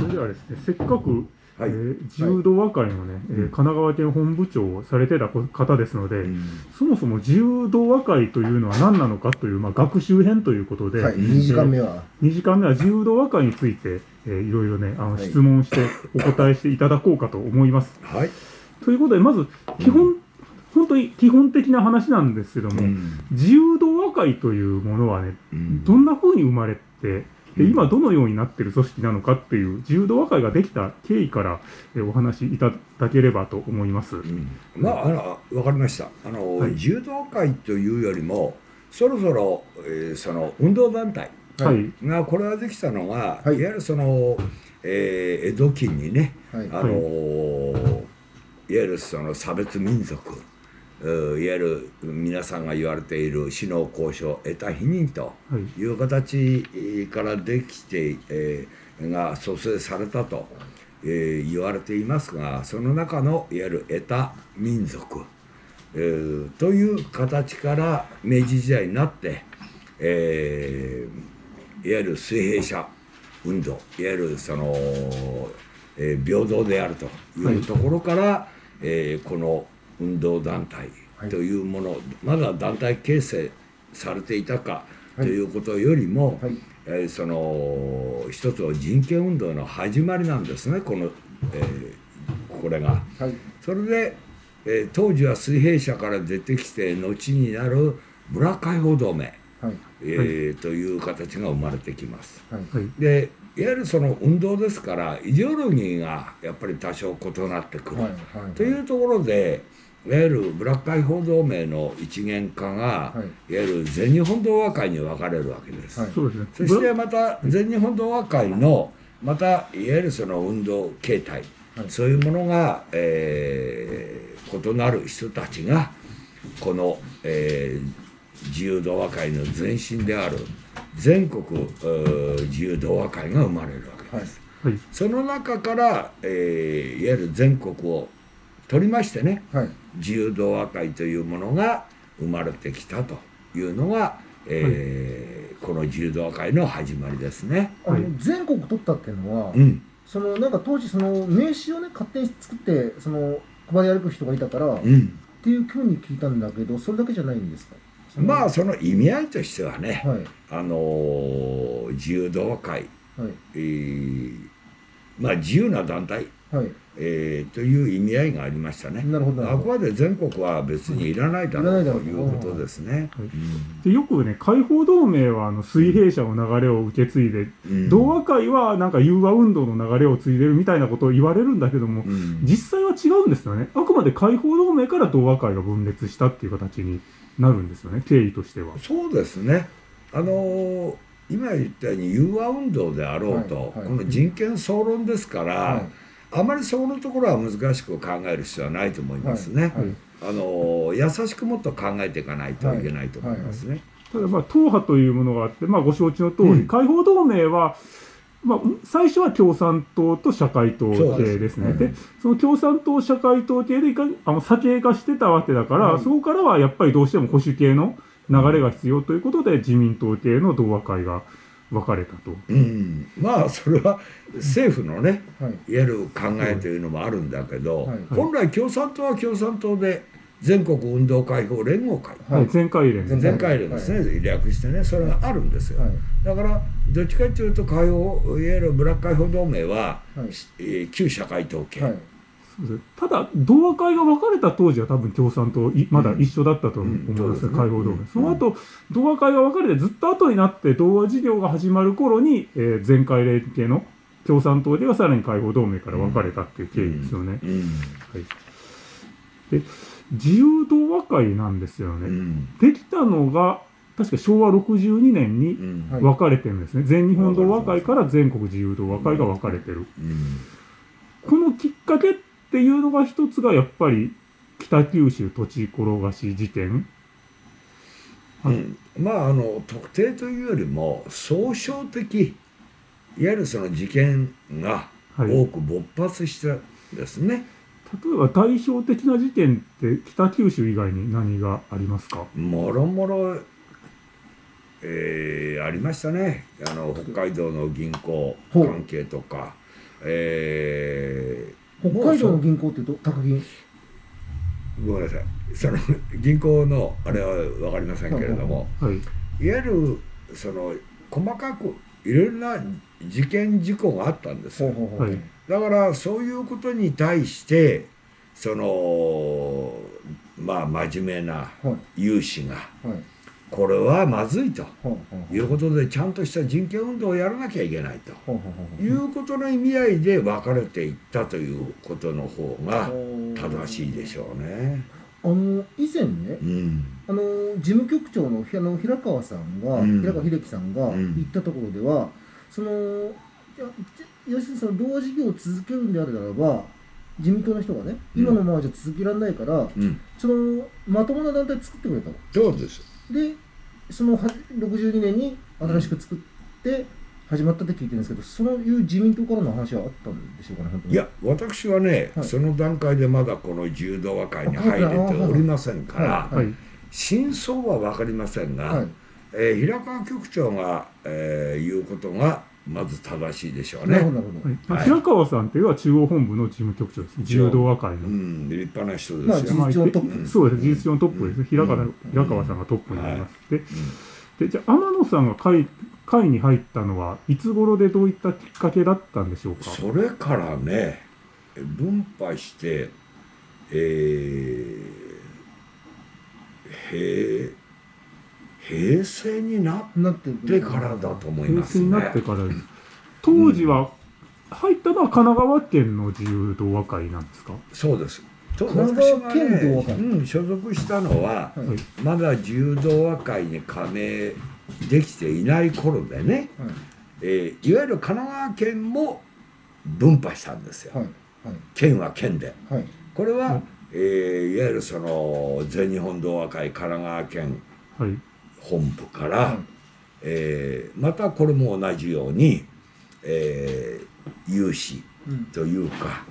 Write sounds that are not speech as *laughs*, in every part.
それではですね、せっかく、はい、えー、柔道和会のね、はい、えー、神奈川県本部長をされてた方ですので、うん、そもそも柔道和会というのは何なのかという、まあ、学習編ということで、はい、2時間目は、えー、2時間目は柔道和会について、えー、いろいろね、あの、質問してお答えしていただこうかと思います。はい。ということで、まず、基本、うん、本当に基本的な話なんですけども、うん、柔道和会というものはね、どんな風に生まれて、で今どのようになっている組織なのかっていう柔道和会ができた経緯からお話しいただければと思います。うん、まあ、あの分かりました。あの、はい、柔道会というよりもそろそろ、えー、その運動団体がこれができたのが、はい、いわゆるその、えー、江戸期にね、はい、あのいわゆるその差別民族いわゆる皆さんが言われている死の交渉得た否認とい。う形からできて、えー、が蘇生されたと、えー、言われていますがその中のいわゆる得た民族、えー、という形から明治時代になって、えー、いわゆる水平社運動いわゆるその、えー、平等であるというところから、はい、えー、この運動団体というもの、はい、まだ団体形成されていたかということよりも、はい、えー、その一つの人権運動の始まりなんですねこの、えー、これが。はい、それで、えー、当時は水平社から出てきて後になるブラ解放同盟、はい。えー、という形が生まれてきます。はい、でいわゆるその運動ですからイデオロギーがやっぱり多少異なってくる、はい。はい、というところでいわゆるブラック解放同盟の一元化が、はい、いわゆる全日本同和会に分かれるわけです。はい、そしてまた全日本同和会のまたいわゆるその運動形態、はい、そういうものが、えー、異なる人たちがこの、えー、自由同和会の前身である全国自由同和会が生まれるわけです。その中から、えー、いわゆる全国を取りましてね、はい、自由同和会というものが生まれてきたというのが、えー、はい、この自由同和会の始まりですね。あの全国取ったっていうのは、うん、そのなんか当時その名刺をね勝手に作ってその配り歩く人がいたから、うん、っていうふうに聞いたんだけどそれだけじゃないんですか？まあその意味合いとしてはね、はい、あのー、自由同和会、はい、えー、まあ自由な団体。はいえー、という意味合いがありましたね。なるほどあくまで全国は別にいらないだろうということですね。でよくね解放同盟はあの水平社の流れを受け継いで、うん、同和会はなんか融和運動の流れを継いでるみたいなことを言われるんだけども、うん、実際は違うんですよね。あくまで解放同盟から同和会が分裂したっていう形になるんですよね経緯としては。そうですね。あのー、今言ったように融和運動であろうと、はいはい、この人権総論ですから。はいあまりそのところは難しく考える必要はないと思いますね。あの優しくもっと考えていかないといけないと思いますね。ただまあ党派というものがあって、まあ、ご承知の通り、うん、解放同盟は、まあ、最初は共産党と社会党系ですね。で、うん、その共産党、社会党系でいかあの左傾化してたわけだから、うん、そこからはやっぱりどうしても保守系の流れが必要ということで、自民党系の同和会が分かれたと、うん、まあそれは政府のね、はい、いわゆる考えというのもあるんだけど、はい、本来共産党は共産党で全国運動解放連合会、はい、全会連全会連ですね、はい、略してね。それがあるんですよ、はい、だからどっちかというと解放いわゆるブラック解放同盟は、旧社会統計、ただ、同和会が分かれた当時は多分共産党まだ一緒だったと思いますね、解放同盟。その後、同和会が分かれてずっと後になって同和事業が始まる頃に、えー、全会連携の共産党ではさらに解放同盟から分かれたっていう経緯ですよね。はい、で自由同和会なんですよね。できたのが確か昭和62年に分かれてるんですね。全日本同和会から全国自由同和会が分かれてる。このきっかけってっていうのが一つがやっぱり北九州土地転がし事件、うん、まああの特定というよりも総称的いわゆるその事件が多く勃発したですね、はい例えば代表的な事件って北九州以外に何がありますか？もろもろ、えー、ありましたね。あの北海道の銀行関係とかえー、北海道の銀行っていうと宅銀ごめんなさい。その銀行のあれは分かりませんけれども、はい、い。わゆるその細かくいろんな事件事故があったんですよ、はい、だからそういうことに対してそのまあ真面目な有志が、これはまずいと。いうことでちゃんとした人権運動をやらなきゃいけないと。いうことの意味合いで分かれていったということの方が正しいでしょうね。あの以前ね、うん、あの事務局長のあの平川さんが、うん、平川秀樹さんが言ったところでは、その要するにその同事業を続けるんであるならば自民党の人がね、今のままじゃ続けられないから、そのまともな団体作ってくれたそうですでその62年に新しく作って始まったって聞いてるんですけど、そういう自民党からの話はあったんでしょうかね、いや、私はね、はい、その段階でまだこの柔道和会に入れておりませんから、はい。はい、真相は分かりませんが、はい、えー、平川局長が、えー、言うことが、まず正しいでしょうね。はい、平川さんっていうのは中央本部の事務局長です。柔道和会の。うん、立派な人ですよ。まあ、事実上トップ、そうです。事実上のトップです。平川、平川さんがトップになります。で、でじゃあ天野さんが会会に入ったのはいつ頃でどういったきっかけだったんでしょうか？それからね、分派して、えー、へ平成になってからだと思います、ね、平成になってから当時は入ったのは神奈川県の自由同和会なんですか？そうです。神奈川県同和会、うん、所属したのは、はい、まだ自由同和会に加盟できていない頃でね、はい。えー、いわゆる神奈川県も分派したんですよ、はい。はい、県は県で、はい、これは、はい。えー、いわゆるその全日本同和会神奈川県、はい本部から、はい、えー、またこれも同じように、えー、有志というか、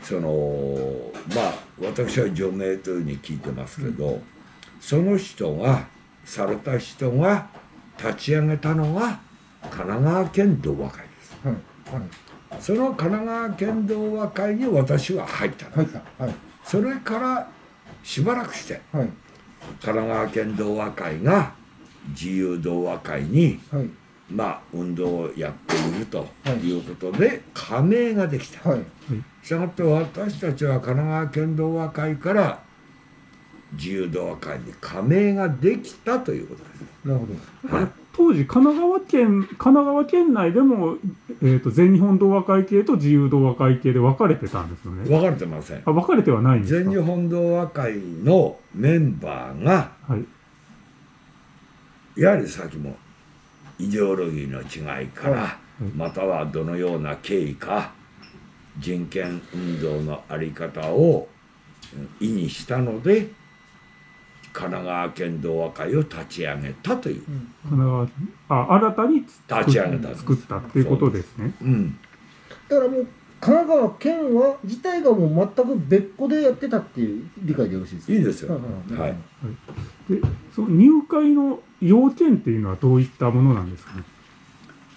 うん、そのまあ私は除名というふうに聞いてますけど、うん、その人がされた人が立ち上げたのが神奈川県同和会です。はいはい、その神奈川県同和会に私は入ったんです。はい、それからしばらくして、はい神奈川県同和会が自由同和会に、はい、まあ運動をやっているということで、はい、加盟ができた。はい、したがって私たちは神奈川県同和会から自由同和会に加盟ができたということです。なるほど。はい、当時神奈川県神奈川県内でも、えーと、全日本同和会系と自由同和会系で分かれてたんですよね。分かれてません。あ分かれてはないんです全日本同和会のメンバーが、はい、やはりさっきもイデオロギーの違いから、はい、またはどのような経緯か人権運動の在り方を意にしたので神奈川県同和会を立ち上げたという、うん、神奈川あ新たに立ち上げた作ったっていうことですね。うん、だからもう神奈川県は自体がもう全く別個でやってたっていう理解でよろしいですか？いいですよ。はい。で、その入会の要件っていうのはどういったものなんですか？ね。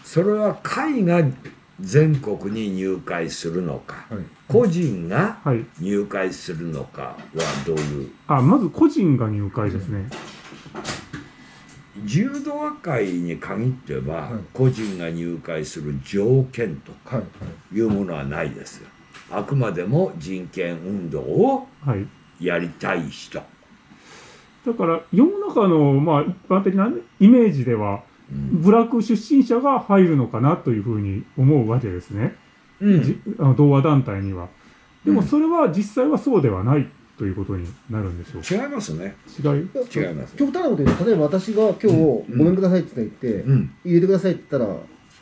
それは会が全国に入会するのか、はい、個人が入会するのかはどういう、あまず個人が入会ですね、柔道和会に限っては、はい、個人が入会する条件とかい。うものはないですよ。あくまでも人権運動をやりたい人、だから世の中のまあ一般的なイメージでは部落出身者が入るのかなというふうに思うわけですね、うん、あの同和団体には。でもそれは実際はそうではないということになるんでしょうか？違いますね。違い？違います。極端なこと言うと例えば私が今日ごめんくださいって言って、うん、入れてくださいって言ったら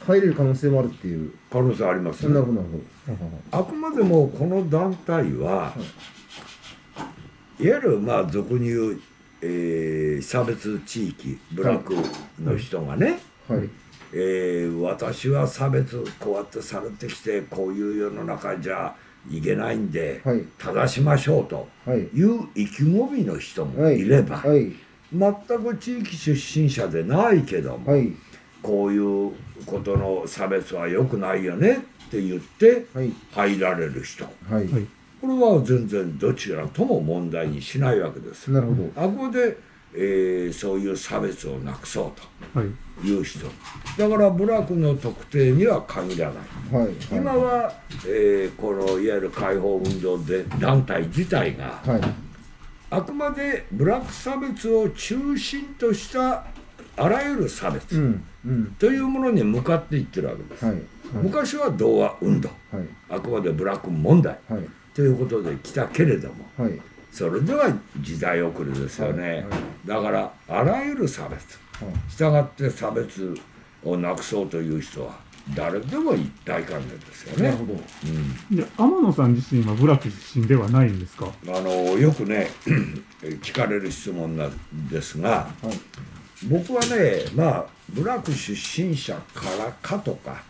入れる可能性もあるっていう可能性あります、ね、なるほどなるほど。あくまでもこの団体は、はい、いわゆるまあ俗に言うえー、差別地域部落の人がね、はい、えー、私は差別こうやってされてきてこういう世の中じゃいけないんで、はい、正しましょうとい。う意気込みの人もい。れば、はい。はい、全く地域出身者でないけども、こういうことの差別は良くないよねって言って入られる人、はい、これは全然どちらとも問題にしないわけです。なるほど。あこで、えー、そういう差別をなくそうとい。う人、はい、だから部落の特定には限らない、はい、今は、えー、このいわゆる解放運動で団体自体が、あくまで部落差別を中心としたあらゆる差別、うん。うん、というものに向かっていってるわけです、はい。はい、昔は童話運動、はい、あくまでブラック問題、ということで来たけれども、それでは時代遅れですよね、だからあらゆる差別、したがって差別をなくそうという人は誰でも一体感ですよね。なるほど。うん、で天野さん自身は部落出身ではないんですか？あのよくね *clears throat* 聞かれる質問なんですが、はい、僕はねまあ部落出身者からかとか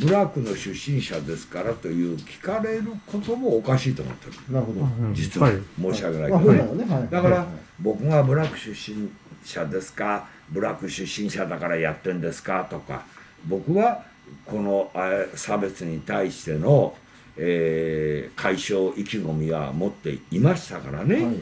部落の出身者ですからという聞かれることもおかしいと思ってる。なるほど。実は申し訳ないけど、ね、だから僕が部落出身者ですか？部落出身者だからやってんですか？とか。僕はこの差別に対しての、えー、解消意気込みは持っていましたからね、はい、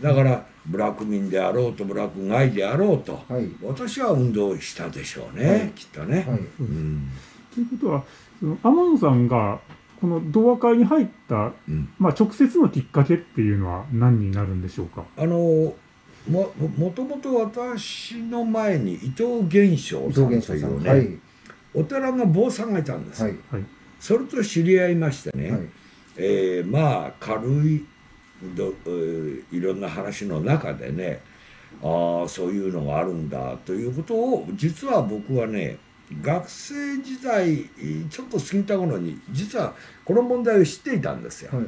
だからブラック民であろうとブラック外であろうと、はい、私は運動したでしょうね、はい、きっとね。はい。うん、ということはその天野さんがこの同和会に入った、うん、まあ、直接のきっかけっていうのは何になるんでしょうか？あのももともと私の前に伊藤源章さんというね、お寺の坊さんがいたんです、それと知り合いましてね、はい、えー、まあ軽いどいろんな話の中でねああそういうのがあるんだということを実は僕はね学生時代ちょっと過ぎた頃に実はこの問題を知っていたんですよ、はい、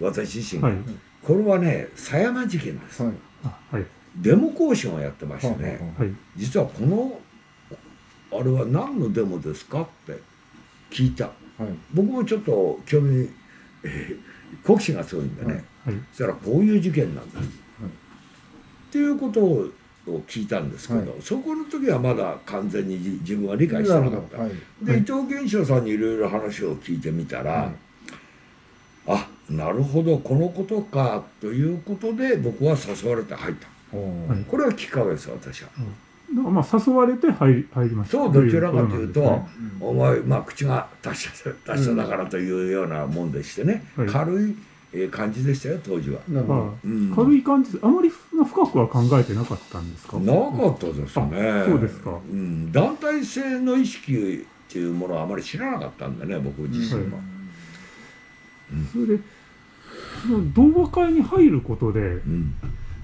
私自身。が、はい、これはね狭山事件です、はい、デモ行進をやってましてね、実はこのあれは何のデモですかって聞いた、僕もちょっと興味、えー好奇心が強いんでね、はい、そしたらこういう事件なんだ、はい、っていうことを聞いたんですけど、はい、そこの時はまだ完全に自分は理解してなかった、はい、で伊藤源章さんにいろいろ話を聞いてみたら、はい、あなるほどこのことかということで僕は誘われて入った、これはきっかけです私は。まあ誘われて入り入りました。そうどちらかというと、ねうん、お前、まあ、口が達者達者だからというようなもんでしてね、うん、軽いえ感じでしたよ当時は、うん、軽い感じあまり深くは考えてなかったんですか？なかったですね。そうですか、うん、団体性の意識っていうものはあまり知らなかったんでね僕自身は、それでその同和会に入ることで、うん。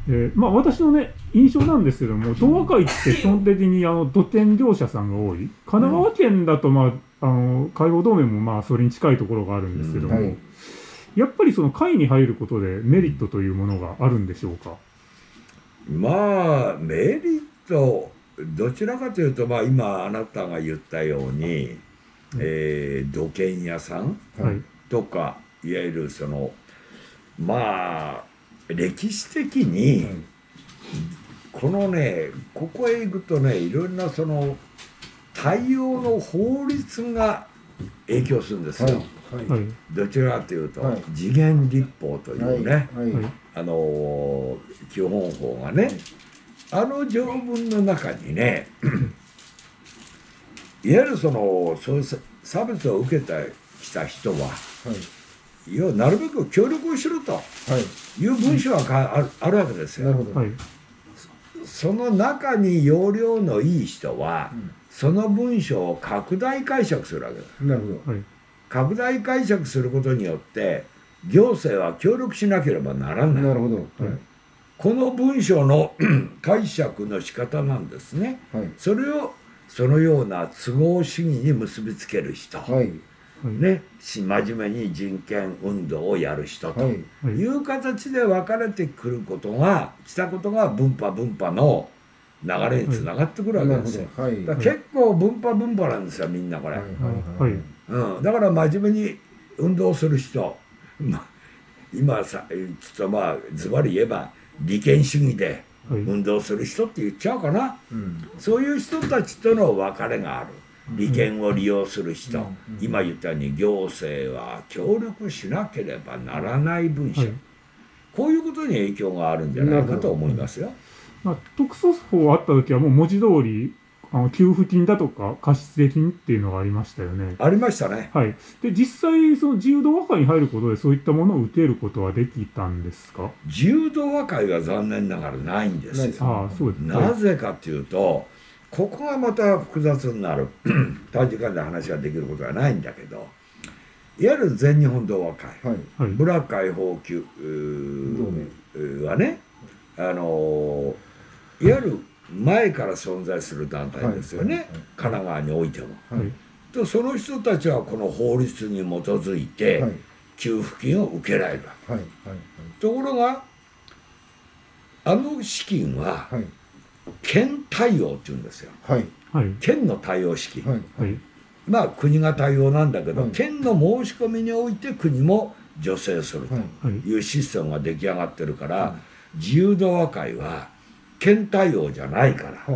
えー、まあ、私のね印象なんですけども東和会って基本的にあの土建業者さんが多い。神奈川県だと、まあ、あの海洋同盟もまあそれに近いところがあるんですけども、うん。はい、やっぱりその会に入ることでメリットというものがあるんでしょうか？まあメリットどちらかというと、まあ、今あなたが言ったように、うん、えー、土建屋さんとか、はい、いわゆるそのまあ歴史的に、このねここへ行くとねいろんなその対応の法律が影響するんですよ。はい、どちらかというと、はい、次元立法というね、はい、あの基本法がね、あの条文の中にね *clears throat* いわゆるそのそういう差別を受けてきた人は、要はなるべく協力をしろとい。う文章があるあるわけですよ。その中に要領のいい人は、うん、その文章を拡大解釈するわけです。なるほど、拡大解釈することによって行政は協力しなければならない。なるほど、はい、この文章の *clears throat* 解釈の仕方なんですね。はい、それをそのような都合主義に結びつける人。はい。ね、真面目に人権運動をやる人と。い。う形で分かれてくることが来たことが分派分派の流れにつながってくるわけですよ。結構分派分派なんですよみんなこれ。うん、だから真面目に運動する人、ま、今さちょっとまあズバリ言えば利権主義で運動する人って言っちゃうかな、そういう人たちとの別れがある。利権を利用する人、今言ったように行政は協力しなければならない文書、はい、こういうことに影響があるんじゃないかと思いますよ。まあ、特措法あった時はもう文字通りあの給付金だとか貸付金っていうのがありましたよね。ありましたね。はい。で、実際、その自由度和解に入ることで、そういったものを受けることはできたんですか？自由度和解は残念ながらないんですよ。ああ、そうですなぜかというと、ここがまた複雑になる。短時間で話ができることはないんだけど、いわゆる全日本同和会、はい、ブラック解放級はね、あのいわゆる前から存在する団体ですよね、はい、神奈川においても。はい、とその人たちはこの法律に基づいて給付金を受けられるわけ、ところがあの資金は県対応っていうんですよ、県の対応資金、まあ国が対応なんだけど、県の申し込みにおいて国も助成するとい。うシステムが出来上がってるから、自由度和会は県対応じゃないから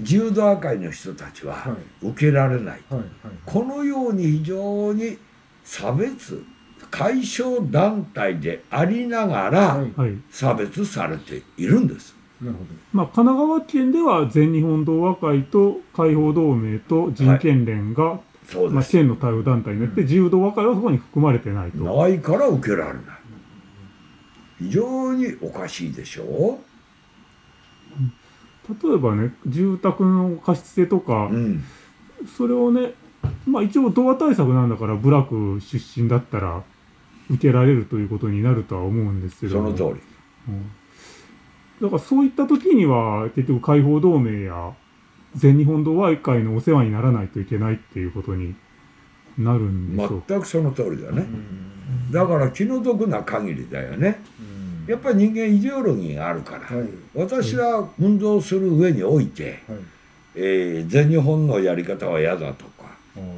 自由度会の人たちは受けられない、このように非常に差別解消団体でありながら差別されているんです。まあ、神奈川県では全日本同和会と解放同盟と人権連が、はい、まあ、県の対応団体になって、自由同和会はそこに含まれてないと。ないから受けられない。非常におかしいでしょう。例えばね住宅の貸し付けとか、うん、それをねまあ一応童話対策なんだから部落出身だったら受けられるということになるとは思うんですけどその通り、うん、だからそういった時には結局解放同盟や全日本同和会のお世話にならないといけないっていうことになるんでしょう。全くその通りだね、だから気の毒な限りだよね、やっぱり人間イデオロギーがあるから、はい、私は運動する上において、はい、えー、全日本のやり方は嫌だとか、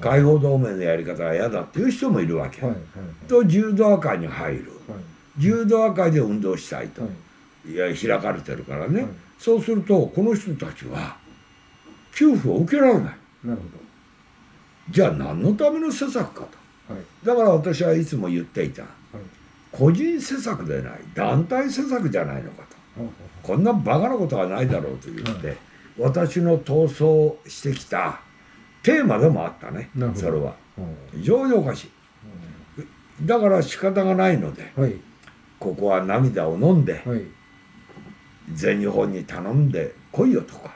解放同盟のやり方は嫌だっていう人もいるわけ、はい、と柔道会に入る、柔道会で運動したいと、い。や開かれてるからね、そうするとこの人たちは給付を受けられない。なるほど。じゃあ何のための施策かと、だから私はいつも言っていた、個人施策でない団体施策じゃないのかと、こんなバカなことはないだろうと言って、私の闘争してきたテーマでもあったねそれは。非常におかしい。だから仕方がないので、ここは涙を飲んで、全日本に頼んで来いよとか、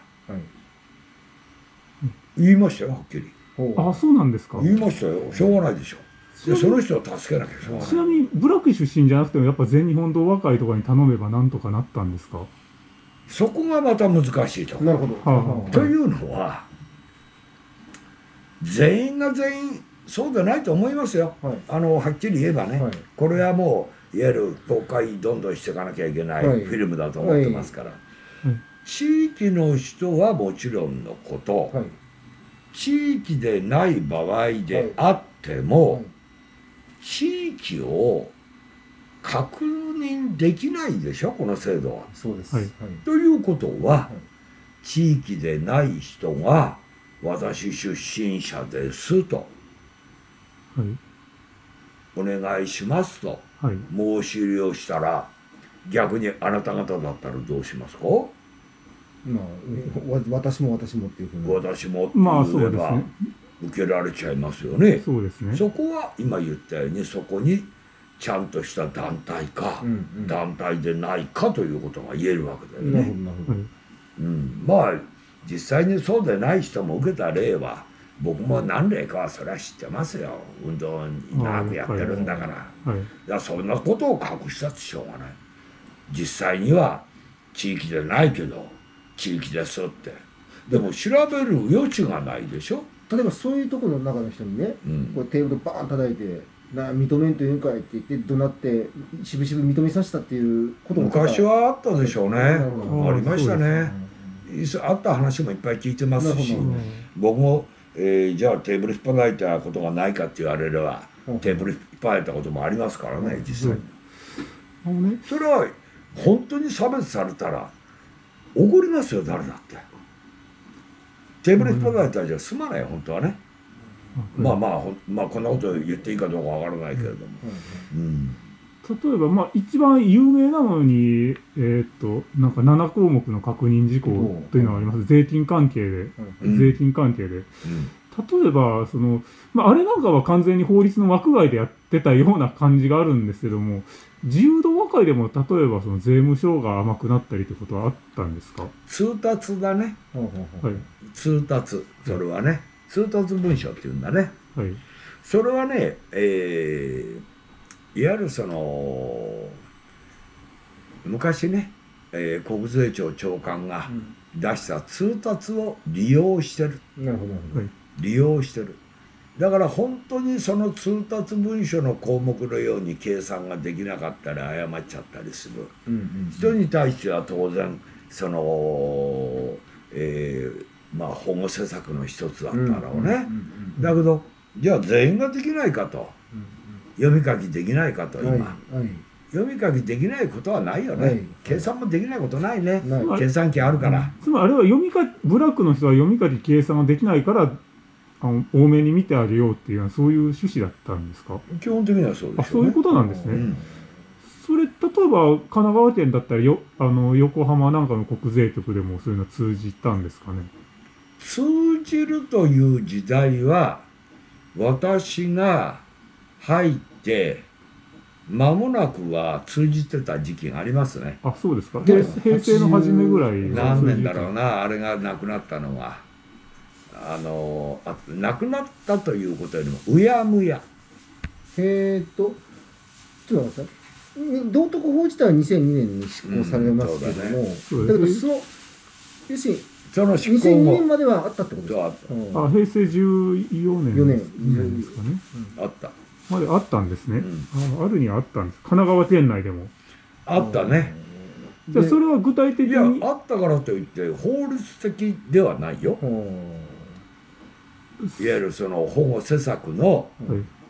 言いましたよはっきり。あそうなんですか。言いましたよ。しょうがないでしょ。でその人を助けなきゃしょうがない。ちなみに部落出身じゃなくてもやっぱ全日本同和会とかに頼めばなんとかなったんですか？そこがまた難しいと。なるほど、はあ、というのは全員が全員そうでないと思いますよ、はい、あのはっきり言えばね、はい、これはもういわゆる公開どんどんしていかなきゃいけないフィルムだと思ってますから、はい、地域の人はもちろんのこと、地域でない場合であっても、地域を確認できないでしょこの制度は。そうです、はい、ということは、はい、地域でない人が私出身者ですと、はい、お願いしますと、申し入れをしたら逆にあなた方だったらどうしますか？まあ、私も私もっていうふうに。私もって言えば、まあそうですね受けられちゃいますよね。そうですね。そこは今言ったようにそこにちゃんとした団体か、うんうん、団体でないかということが言えるわけだよね。うん、まあ実際にそうでない人も受けた例は僕も何例かはそれは知ってますよ。運動に長くやってるんだから、はい、いやそんなことを隠したってしょうがない。実際には地域でないけど地域ですって。でも調べる余地がないでしょ例えばそういうところの中の人にね、うん、こうテーブルバーン叩いて「な認めんというんかい」って言って怒鳴ってしぶしぶ認めさせたっていうことも昔はあったでしょうね。ありましたね、あった話もいっぱい聞いてますし。僕も、えー、じゃあテーブル引っ張られたことがないかって言われれば、テーブル引っ張られたこともありますからね実際に、それは本当に差別されたら怒りますよ誰だって。テーブル引っ張られたらじゃ済まない本当はね、まあまあまあこんなこと言っていいかどうかわからないけれども、うん。例えば、まあ、一番有名なのに、えー、っと、なんか7項目の確認事項というのがあります。税金関係で。税金関係で。例えば、その、まあ、あれなんかは完全に法律の枠外でやってたような感じがあるんですけども、自由度和解でも例えばその税務署が甘くなったりってことはあったんですか？通達だね。はい、通達。それはね。通達文書っていうんだね。はい。それはね、えー、いわゆるその昔ね、えー、国税庁長官が出した通達を利用してる、なるほど利用してる。だから本当にその通達文書の項目のように計算ができなかったり誤っちゃったりする、うんうんうん、人に対しては当然その、えー、まあ保護施策の一つだったろうね、だけどじゃあ全員ができないかと。読み書きできないかと今、はいはい、読み書きできないことはないよね、はい、計算もできないことないね、計算機あるから、つまりあれは読み書きブラックの人は読み書き計算ができないからあの多めに見てあげようっていうのはそういう趣旨だったんですか？基本的にはそうです、ね、あそういうことなんですね、うん、それ例えば神奈川県だったらよあの横浜なんかの国税局でもそういうの通じたんですかね？通じるという時代は私が入って間もなくは通じてた時期がありますね。あそうですか。平成の初めぐらい何年だろうなあれがなくなったのはあのあなくなったということよりもうやむや。えっとちょっと待って道徳法自体は2002年に施行されますけども、うん、だ,、ね、だけどその要するにその執行も。2002年まではあったってことですか？あ平成14年4年。ですかね、うん、あった。まであったんですね、うん、ああるにはあったんです。神奈川県内でも。あったね。じゃあそれは具体的にいやあったからといって法律的ではないよいわゆるその保護施策の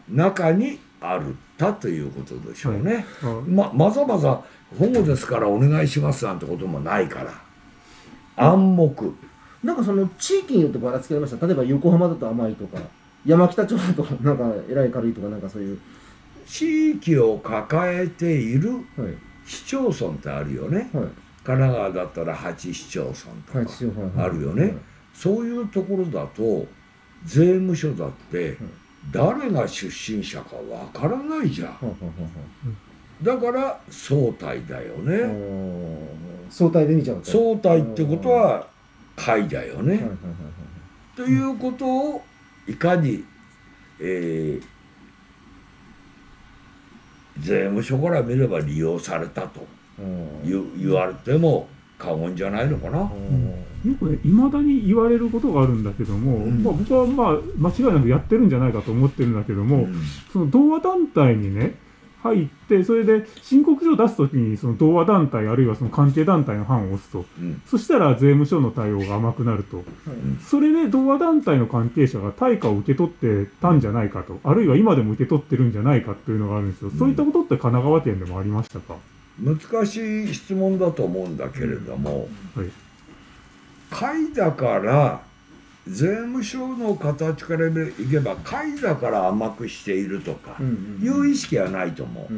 中にあるたということでしょうね、はい。はい、ままざまざ保護ですからお願いしますなんてこともないから。暗黙。なんかその地域によってばらつきありました。例えば横浜だと甘いとか山北町とかなんかえらい軽いとかなんかそういう。地域を抱えている市町村ってあるよね、はい、神奈川だったら八市町村とかあるよね、はい、そういうところだと税務署だって誰が出身者かわからないじゃん、だから相対だよね。相対で見ちゃう相対ってことは会だよね。ということをいかに、えー、税務署から見れば利用されたと言言われても過言じゃないのかな。よくね、いまだに言われることがあるんだけども、うん、まあ、僕はまあ間違いなくやってるんじゃないかと思ってるんだけども、うん、その同和団体にね、入って、それで申告書を出すときに、その同和団体あるいはその関係団体の版を押すと、うん、そしたら税務署の対応が甘くなると、うん、それで同和団体の関係者が対価を受け取ってたんじゃないかと、あるいは今でも受け取ってるんじゃないかっていうのがあるんですよ、うん、そういったことって神奈川県でもありましたか？難しい質問だと思うんだけれども、はい、会だから税務署の形からいけば会だから甘くしているとかいう意識はないと思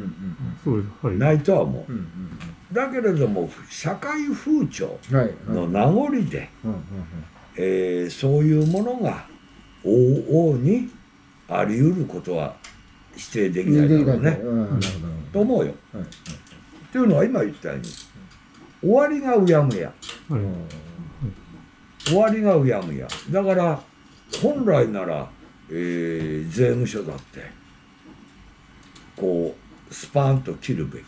う,、ないとは思う、だけれども社会風潮の名残で、えー、そういうものが往々にあり得ることは否定できないだろうね、と思うよ。というのは今言ったように終わりがうやむや。終わりがうやむや。だから本来なら、えー、税務署だってこうスパンと切るべき、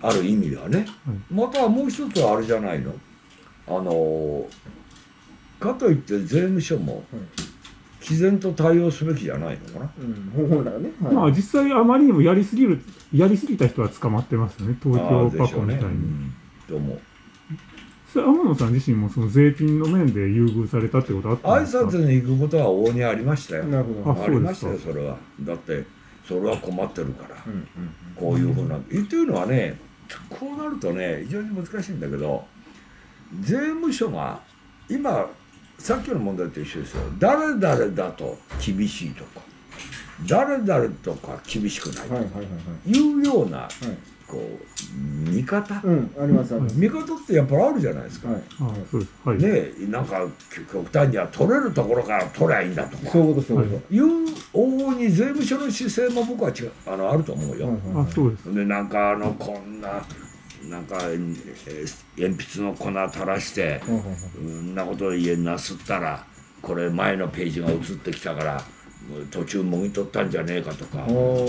ある意味ではね、またもう一つはあれじゃないの。あのかといって税務署も、毅然と対応すべきじゃないのかな。うん、本来ね。はい、まあ実際あまりにもやりすぎるやりすぎた人は捕まってますよね。東京パコみたいに。ねうん、と思う？天野さん自身もその税金の面で優遇されたってことあったんですか？挨拶に行くことは往々にありましたよなるほどありましたよそれはだってそれは困ってるから、うんうん、こういうふうな、うん、っていうのはねこうなるとね非常に難しいんだけど税務署が今さっきの問題と一緒ですよ。誰々だと厳しいとか誰々とか厳しくないとかいうような、こう見方、うん、あります見方ってやっぱりあるじゃないですか、はい。はい、ねなんか極端には取れるところから取りゃいいんだとか。そういうことそういうこと。いう往々に税務署の姿勢も僕は違うあのあると思うよ、あそうです。でなんかあのこんななんか、えー、鉛筆の粉垂らして、うんなこと家なすったらこれ前のページが映ってきたから途中もぎ取ったんじゃねえかとか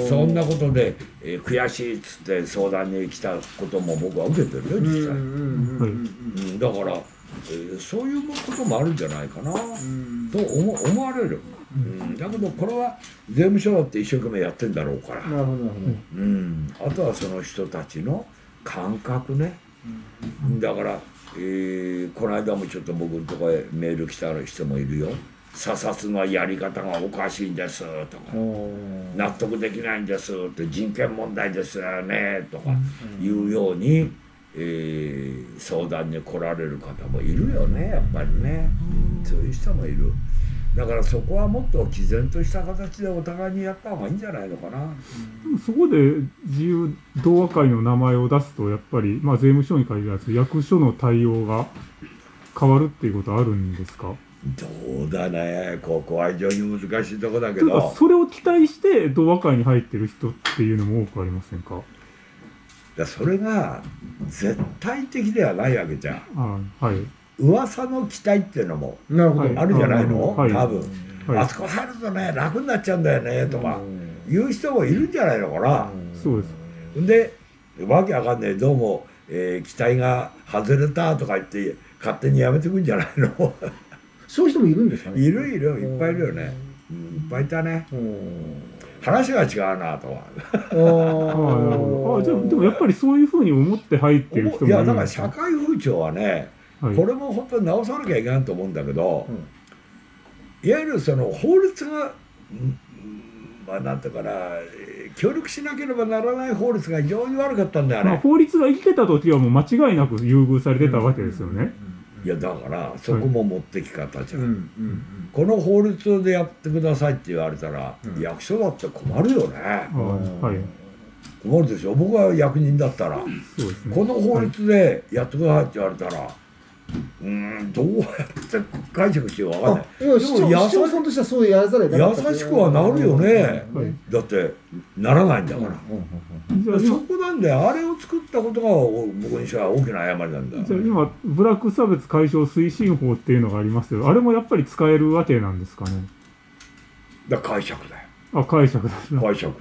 そんなことで、えー、悔しいっつって相談に来たことも僕は受けてるよ実際、うん、だから、えー、そういうこともあるんじゃないかなと思思われる、うん、だけどこれは税務署だって一生懸命やってんだろうから。なるほど、うん、あとはその人たちの感覚ね、だから、えー、この間もちょっと僕のとこへメール来た人もいるよ。査察のやり方がおかしいんですとか。納得できないんですって。人権問題ですよね。とかいうように、えー、相談に来られる方もいるよね。やっぱりね。そういう人もいる。だからそこはもっと毅然とした形でお互いにやった方がいいんじゃないのかな。そこで自由同和会の名前を出すとやっぱり、まあ、税務署に限らず役所の対応が変わるっていうことあるんですか？どうだね。ここは非常に難しいとこだけど。それを期待して同和会に入ってる人っていうのも多くありませんか？だそれが絶対的ではないわけじゃん。あはい噂の期待っていうのもあるじゃないの、はい、多分、はい、あそこ入るとね楽になっちゃうんだよねとか言う人もいるんじゃないのかな、そうです。でわけわかんない。どうも、えー、期待が外れたとか言って勝手にやめてくんじゃないの？*laughs* そういう人もいるんですかね。いるいる。いっぱいいるよね、うん、いっぱいいたね。話が違うなとは。あ *laughs* あじゃあでもやっぱりそういうふうに思って入ってる人もいやだから社会風潮はね、はい、これも本当に直さなきゃいけないと思うんだけど、うん、いわゆるその法律がまあなんていうかな協力しなければならない法律が非常に悪かったんだよね、まあ、法律が生きてた時はもう間違いなく優遇されてたわけですよね、うんうんいやだからそこも持ってき方じゃん、はい。この法律でやってくださいって言われたら、うん、役所だって困るよね、はい、困るでしょ。僕は役人だったら、ね、この法律でやってくださいって言われたら、うんどうやって解釈してようか分かんない。でも市長さんとしてはそうやらざる優しくはなるよね、だってならないんだから、そこなんであれを作ったことが僕にしては大きな誤りなんだ。じゃあ今ブラック差別解消推進法っていうのがありますけどあれもやっぱり使えるわけなんですかね？だ解釈だよ。あ解釈だ。解釈、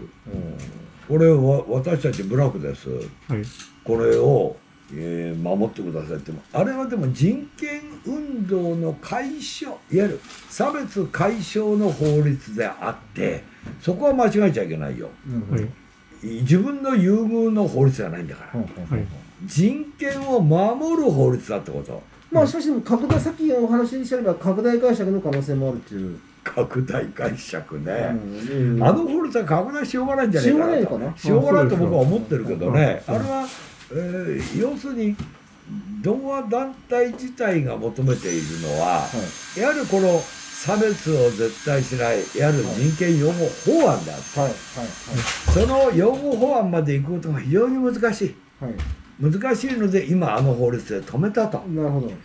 これは私たちブラックです、はい、これをえー、守ってくださいって。あれはでも人権運動の解消いわゆる差別解消の法律であってそこは間違えちゃいけないよ、うん、自分の優遇の法律じゃないんだから、はい、人権を守る法律だってこと。まあしかし拡大さっきお話にしゃれば拡大解釈の可能性もあるっていう。拡大解釈ね、うん。うん、あの法律は拡大しようがないんじゃないかなと。しようがないと僕は思ってるけどね。あれはえー、要するに同和団体自体が求めているのは、はい、やはりこの差別を絶対しないいわゆる人権擁護法案であって、はい。はい、その擁護法案まで行くことが非常に難しい。難しいので今あの法律で止めたと。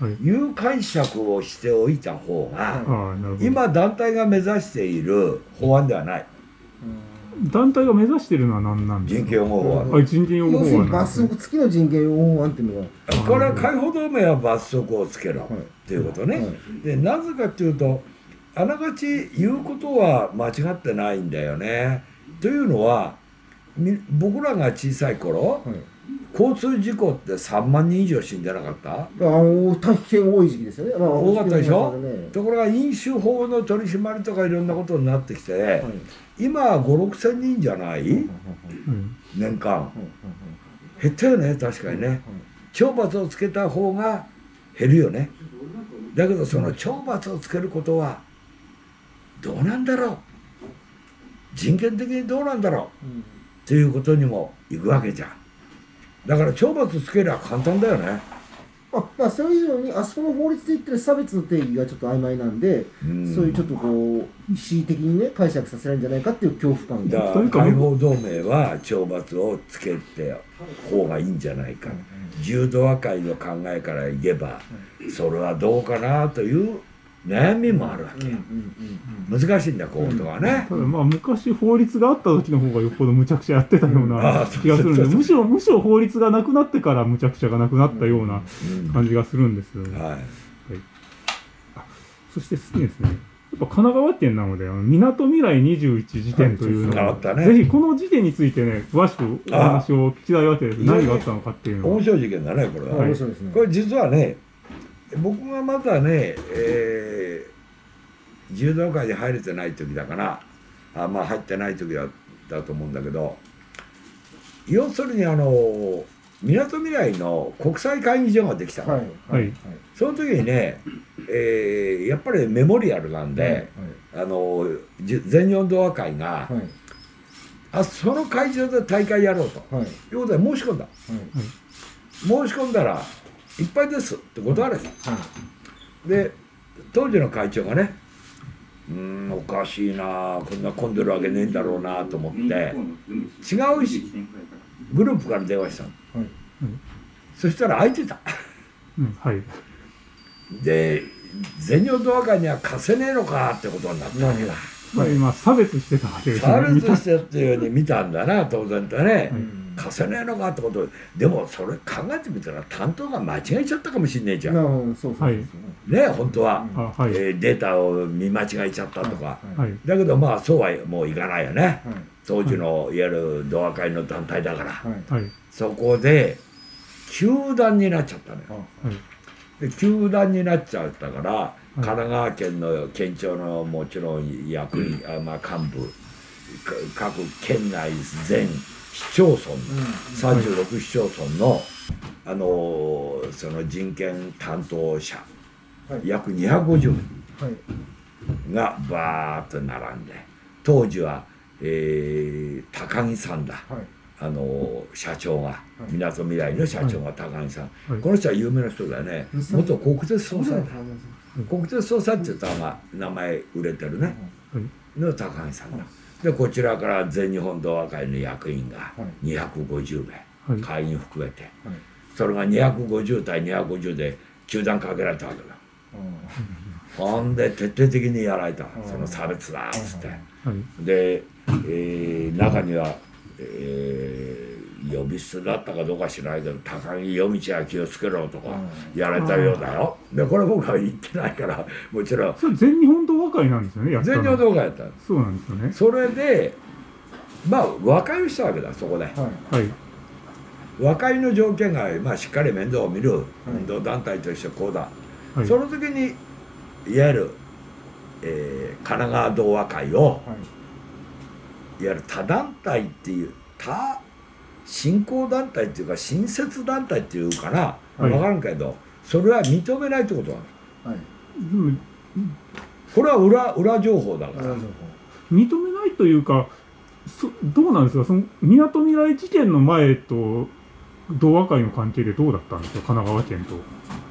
い。う解釈をしておいた方が今団体が目指している法案ではない。団体が目指しているのは何なんですか人権擁護法案。人権擁護法案。罰則付きの人権擁護法案っていうのは。これは解放同盟は罰則をつけろっていうことね。で、なぜかっていうと、あながち言うことは間違ってないんだよね。というのは、僕らが小さい頃、交通事故って3万人以上死んでなかった？あ大変多い時期ですよね、まあ、多かったでしょ、ね、ところが飲酒法の取り締まりとかいろんなことになってきて、はい、今は5 6千人じゃない、年間、減ったよね確かにね、懲罰をつけた方が減るよね。だけどその懲罰をつけることはどうなんだろう？人権的にどうなんだろう、うん、っていうことにもいくわけじゃん。だから懲罰つけりゃ簡単だよねあまあ、それ以上にあそこの法律で言ってる差別の定義がちょっと曖昧なんで、うん、そういうちょっとこう恣意的にね解釈させられるんじゃないかっていう恐怖感が。解放同盟は懲罰をつけて方がいいんじゃないか、うん、柔道和解の考えから言えば、それはどうかなという悩みもあるわけよ、難しいんだこういうことはね、ただまあ昔法律があった時の方がよっぽどむちゃくちゃやってたような気がするんで、むしろむしろ法律がなくなってからむちゃくちゃがなくなったような感じがするんですよ、はい、はい、そして次ですね。やっぱ神奈川県なので、みなとみらい21時点というのを、ね、ぜひこの時点についてね、詳しくお話を聞きたいわけです。何があったのかっていうの面白い事件だね、これは。はい、これ実はね、僕がまだね、えー、柔道界に入れてない時だからあまあ入ってない時だだと思うんだけど要するにあのみなとみらいの国際会議場ができたの、はいはい、その時にね、えー、やっぱりメモリアルなんで、はい、あの全日本同和会が、あその会場で大会やろうと、はい、いうことで申し込んだ、申し込んだらいっぱいですって断れた、うん、で当時の会長がねうんおかしいなこんな混んでるわけねえんだろうなと思って違うグループから電話したの、はい、そしたら空いてた、うん、はいで全日本ドア会には貸せねえのかってことになったわけだ、まあ今差別してたわけですね差別してっていうふうに見たん。だな当然とね、うん貸せねえのかってこと。でもそれ考えてみたら担当が間違えちゃったかもしんねえじゃん。そうそうね本当は、はい、えー、データを見間違えちゃったとか、はい、だけどまあそうはもういかないよね、はい、当時のいわゆる同和会の団体だから、そこで球団になっちゃったのよ。で球団になっちゃったから、神奈川県の県庁のもちろん役員、あまあ幹部各県内全市町村、うん、36市町村の、あのその人権担当者、はい、約250名がバーッと並んで当時は、えー、高木さんだ、はい、あの社長がみなとみらいの社長が高木さん、はい、この人は有名な人だよね。元国鉄総裁だ国鉄総裁って言ったのが名前売れてるね、の高木さんだ。でこちらから全日本同和会の役員が250名、はい、会員含めて、はい、それが250対250で球団かけられたわけだ。ほんで徹底的にやられた。その差別だっつって、で、えー、中には、えー呼び捨てだったかどうか知らないけど高木夜道は気をつけろとかやられたようだよ。でこれ僕は言ってないから *laughs* もちろん。それ全日本同和会なんですよね全日本同和会やったそうなんですよね。それでまあ和解をしたわけだそこで、はい、和解の条件が、まあ、しっかり面倒を見る運動団体としてこうだ、はい、その時にいわゆる、えー、神奈川同和会を、はい、いわゆる他団体っていう他信仰団体っていうか新設団体っていうかな、はい、分からんけどそれは認めないってことなの、はい、うん、これは裏裏情報だから。認めないというかそどうなんですか？そのみなとみらい事件の前と同和会の関係でどうだったんですか？神奈川県と。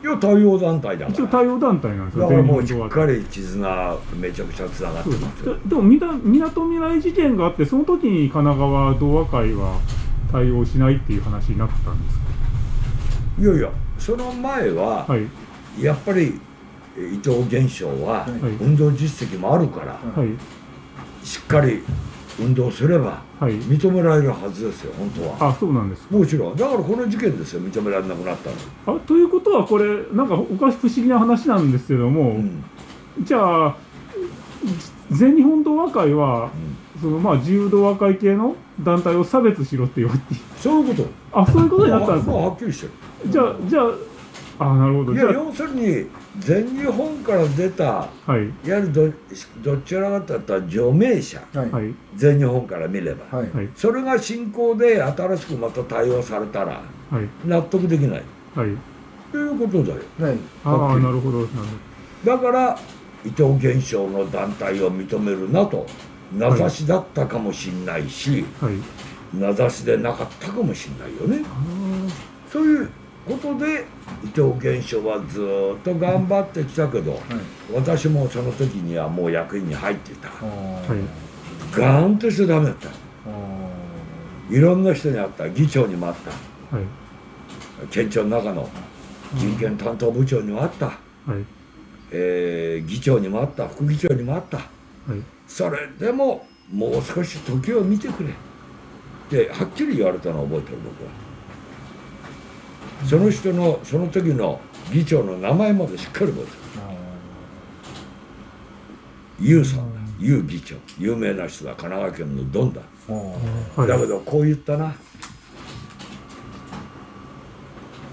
いや対応団体だ一応対応団体なんですよ。だからもうしっかり絆めちゃくちゃつながってますでもみなとみらい事件があってその時に神奈川同和会は対応しないっていう話になったんですか？いやいやその前は、はい、やっぱり伊藤現象は運動実績もあるから、はい、しっかり運動すれば認められるはずですよ、本当は。あそうなんですもちろん。だからこの事件ですよ認められなくなったの。あということはこれなんかおかし不思議な話なんですけども、うん、じゃあ全日本同和会は、うん、そのまあ自由同和会系の団体を差別しろって言われてそういうこと。あそういうことになったんですか、まあ、はっきりしてる。じゃあじゃああなるほど。いや要するに全日本から出た、はい、いわゆるどどちらかといったら除名者、はい、全日本から見れば、はい、それが進行で新しくまた対応されたら、はい、納得できない、はい、ということだよ、はい、ああなるほど。だから伊藤現象の団体を認めるなと名指しだったかもしんないし、はい、名指しでなかったかもしんないよね。そういうことで伊藤源書はずっと頑張ってきたけど、はい、私もその時にはもう役員に入ってた。から、はい、ガーンとしてダメだった。いろんな人に会った。議長にも会った、はい、県庁の中の人権担当部長にも会った、はい。えー、議長にも会った。副議長にも会った、はい、それでももう少し時を見てくれ。ってはっきり言われたのを覚えてる僕は。その人のその時の議長の名前までしっかり覚えてる。ユウさんだ。ユウ議長。有名な人だ。神奈川県のドンだ。だけどこう言ったな。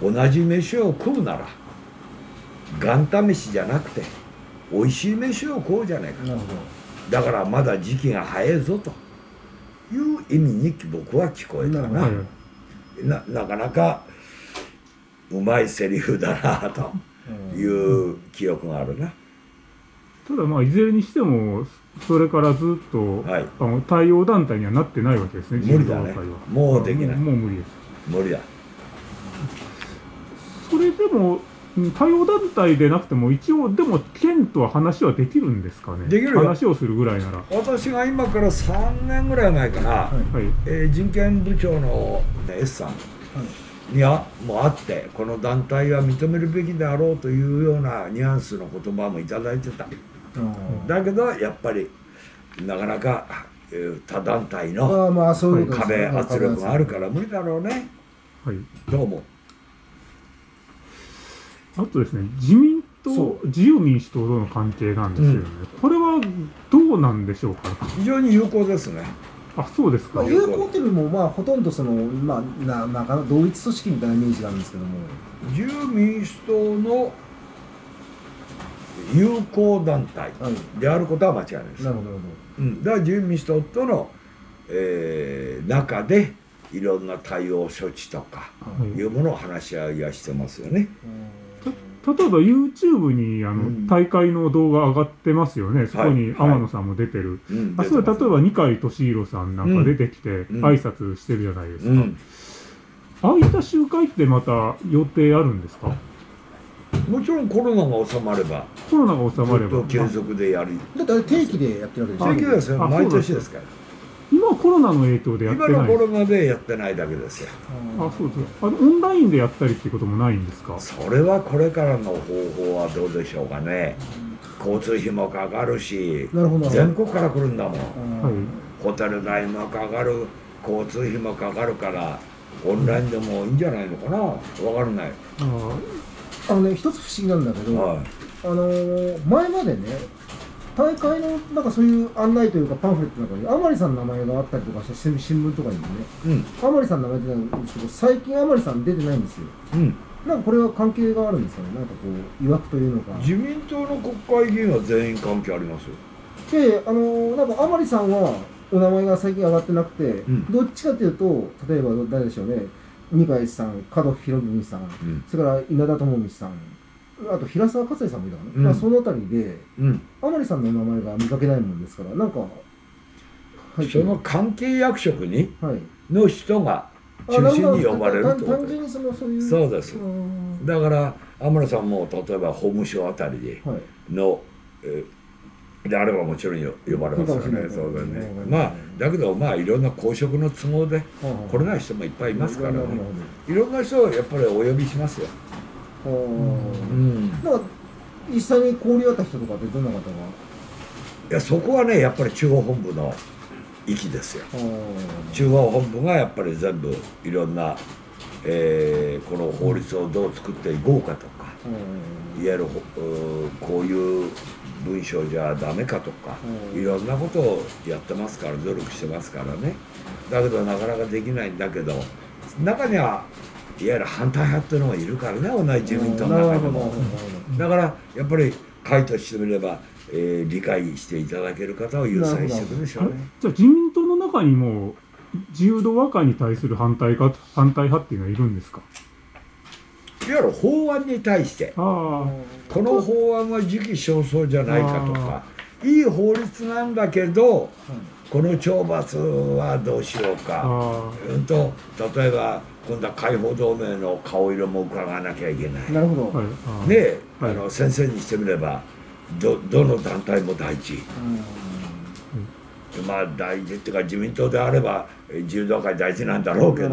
同じ飯を食うなら元旦飯じゃなくて美味しい飯を食おうじゃないかだからまだ時期が早いぞと。いう意味に僕は聞こえたな。ななかなかうまいセリフだなという記憶があるな。ただまあいずれにしてもそれからずっと、はい、あの対応団体にはなってないわけですね。無理だね。もうできない。もう無理です。無理だ。それでも対応団体でなくても一応でも県とは話はできるんですかね？できる話をするぐらいなら。私が今から3年ぐらい前かな、はいえー、人権部長の、ね、S さん、はい。にはもあってこの団体は認めるべきであろうというようなニュアンスの言葉も頂いてた、だけどやっぱりなかなか他団体の壁圧力があるから無理だろうね、はい、どう思あとですね自民党自由民主党との関係なんですけどね、うん、これはどうなんでしょうか？非常に有効ですね。あそうですか、まあ、友好っていうのもまあほとんどそのまあななんか同一組織みたいなイメージなんですけども自由民主党の友好団体であることは間違いないです、なるほど、うん、だから自由民主党との、えー、中でいろんな対応処置とかい。うものを話し合いはしてますよね。例えば YouTube にあの、うん、大会の動画上がってますよね、そこに天野さんも出てる、はい、あそれ例えば二階俊博さんなんか出てきて、挨拶してるじゃないですか、うん、ああいった集会ってまた予定あるんですか？もちろんコロナが収まれば。コロナが収まれば。継続でやる。だって定期でやってるわけですよ定期ですよ毎年ですから今はコロナの影響でやってない今のコロナでやってないだけですよ。あそうですあのオンラインでやったりっていうこともないんですか？それはこれからの方法はどうでしょうかね。交通費もかかるし全国から来るんだもん、はい、ホテル代もかかる交通費もかかるからオンラインでもいいんじゃないのかな？分からない。あのね一つ不思議なんだけど、はい、あのー、前までね大会のなんかそういう案内というかパンフレットの中に甘利さんの名前があったりとかして新聞とかにもね、うん、甘利さんの名前出てないんですけど最近甘利さん出てないんですよ、うん、なんかこれは関係があるんですかね。なんかこう曰くというのか。自民党の国会議員は全員関係ありますよ。であのなんか甘利さんはお名前が最近上がってなくて、うん、どっちかというと例えば誰でしょうね。二階さん門博文さん、それから稲田朋美さんあと平沢勝也さんもいたかな、うん、まあ、そのあたりで、うん、甘利さんの名前が見かけないもんですからなんか、はい、その関係役職に、はい、の人が中心に呼ばれるってこと。単純にそのそういう。そうです。だから天野さんも例えば法務省あたりでの、はい、えであればもちろん呼ばれますよね。そうだね。まあだけどまあいろんな公職の都合で来れない人もいっぱいいますからね。いろんな人をやっぱりお呼びしますようん、なんか実際に交流あった人とかってどんな方が？いやそこはねやっぱり中央本部の域ですよ。中央本部がやっぱり全部いろんな、えー、この法律をどう作っていこうかとかいわゆるこういう文章じゃダメかとかいろんなことをやってますから努力してますからね。だけどなかなかできないんだけど中にはいわゆる反対派っていうのがいるからね同じ自民党の中でも。だからやっぱり会としてみれば、えー、理解していただける方を優先していくでしょうね。じゃあ自民党の中にも自由度和解に対する反対か反対派っていうのはいるんですか？いわゆる法案に対してこの法案は時期尚早じゃないかとかいい法律なんだけど、この懲罰はどうしようか。うんと例えば今度は解放同盟の顔色も伺わなきゃいけない。なるほど、はい、で、はい、あの先生にしてみればどどの団体も大事、うん、まあ大事っていうか自民党であれば自由同会大事なんだろうけど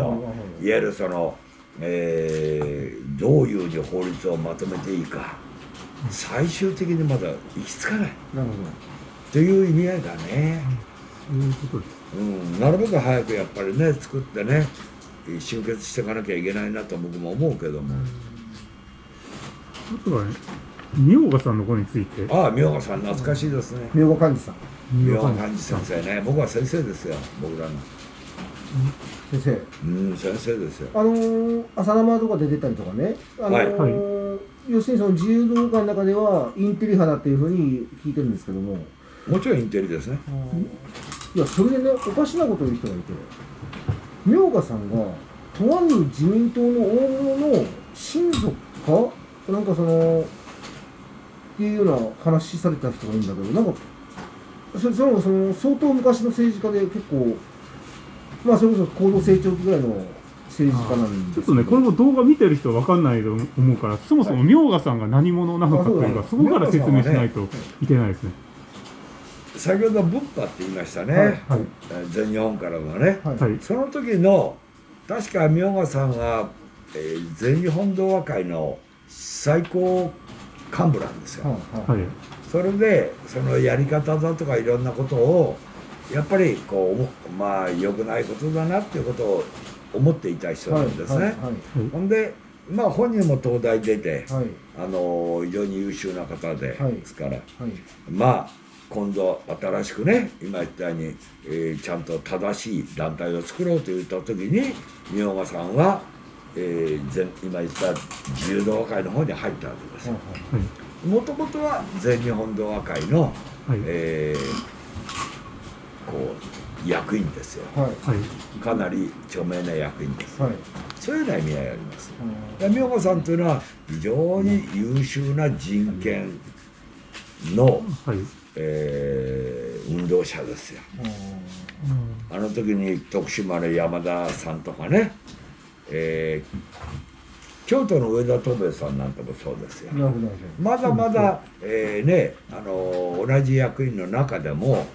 いわゆるその、えー、どういうふうに法律をまとめていいか最終的にまだ行き着かない。なるほど。という意味合いだね。いうことです、うん、なるべく早くやっぱりね作ってね集結していかなきゃいけないなと僕も思うけども。あとはね明賀さんの子について。ああ明賀さん懐かしいですね。明賀幹事さん。明賀幹事先生ね。僕は先生ですよ僕らの。先生。うん先生ですよ。あのー、朝生とかで出たりとかね。あのー、はい、要するにその自由動画の中ではインテリ派だっていうふうに聞いてるんですけども。もちろんインテリですね。いやそれでねおかしなこと言う人がいて明賀さんがとある自民党の大物の親族か？なんかそのっていうような話された人がいるんだけどなんかそれそのその相当昔の政治家で結構まあそれこそ高度成長期ぐらいの政治家なんでちょっとねこれも動画見てる人は分かんないと思うからそもそも明賀さんが何者なのかというか、そこから説明しないといけないですね。先ほどブッパって言いましたね、はいはい、全日本からのね、はい、その時の確か明賀さんが、えー、全日本同和会の最高幹部なんですよ、はい、それでそのやり方だとかいろんなことをやっぱりこうまあ良くないことだなっていうことを思っていた人なんですね、ほんでまあ本人も東大出て、あの非常に優秀な方で、ですから、まあ今度新しくね今言ったように、えー、ちゃんと正しい団体を作ろうと言った時に明賀さんは、えー、今言った自由同和会の方に入ったわけです。よ。もともとは全日本同和会の、はい、えー、こう役員ですよ、はい、かなり著名な役員です、はい、そういうような意味合いがあります。明賀さんというのは非常に優秀な人権の、はいえー、運動者ですよ、あの時に徳島の山田さんとかね、えー、京都の上田東兵衛さんなんてもそうですよ。まだまだ、えー、ねあの同じ役員の中でも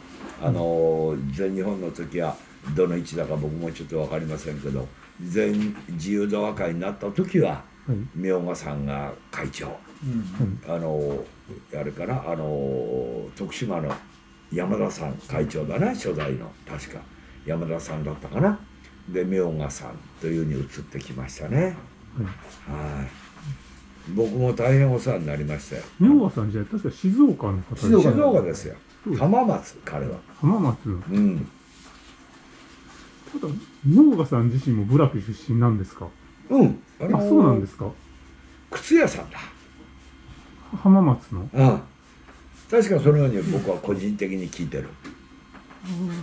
あの全日本の時はどの位置だか僕もちょっと分かりませんけど全自由度和会になった時は、明賀さんが会長、うん、あのあれかなあの徳島の山田さん会長だね初代の確か。山田さんだったかな。で明賀さんというに移ってきましたね、うん、はい。僕も大変お世話になりましたよ。明賀さんじゃ確か静岡の方静岡ですよ。浜松彼は。浜松。うん。ただ明賀さん自身も部落出身なんですか？うん。あそうなんですか？靴屋さんだ浜松の？うん。確かそのように僕は個人的に聞いてる。